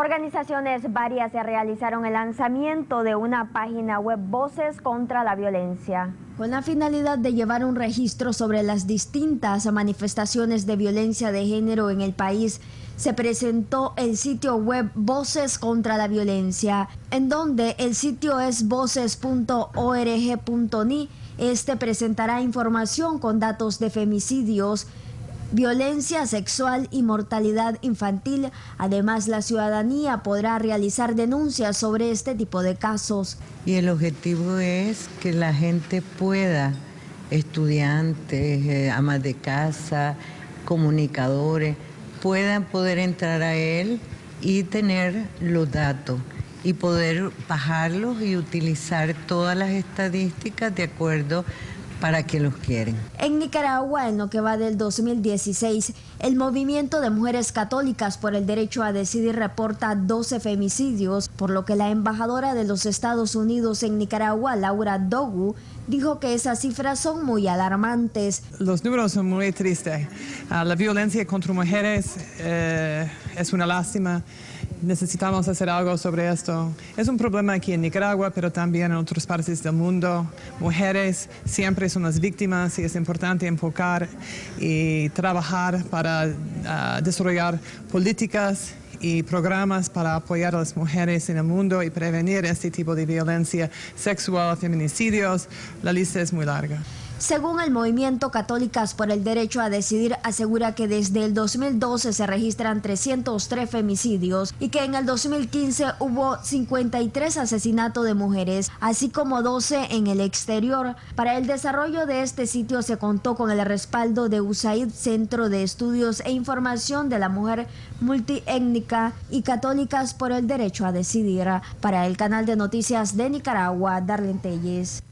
Organizaciones varias se realizaron el lanzamiento de una página web Voces contra la Violencia. Con la finalidad de llevar un registro sobre las distintas manifestaciones de violencia de género en el país, se presentó el sitio web Voces contra la Violencia, en donde el sitio es voces.org.ni. Este presentará información con datos de femicidios, violencia sexual y mortalidad infantil. Además, la ciudadanía podrá realizar denuncias sobre este tipo de casos. Y el objetivo es que la gente pueda, estudiantes, eh, amas de casa, comunicadores, puedan poder entrar a él y tener los datos y poder bajarlos y utilizar todas las estadísticas de acuerdo para que los quieren. En Nicaragua, en lo que va del 2016, el movimiento de mujeres católicas por el derecho a decidir reporta 12 femicidios, por lo que la embajadora de los Estados Unidos en Nicaragua, Laura Dogu, dijo que esas cifras son muy alarmantes. Los números son muy tristes. Ah, la violencia contra mujeres eh, es una lástima necesitamos hacer algo sobre esto. Es un problema aquí en Nicaragua, pero también en otras partes del mundo. Mujeres siempre son las víctimas y es importante enfocar y trabajar para ah, desarrollar políticas y programas para apoyar a las mujeres en el mundo y prevenir este tipo de violencia sexual, feminicidios. La lista es muy larga. Según el movimiento Católicas por el Derecho a Decidir, asegura que desde el 2012 se registran 303 femicidios y que en el 2015 hubo 53 asesinatos de mujeres, así como 12 en el exterior. Para el desarrollo de este sitio se contó con el respaldo de USAID, Centro de Estudios e Información de la Mujer Multiétnica y Católicas por el Derecho a Decidir. Para el canal de noticias de Nicaragua, Darlene Telles.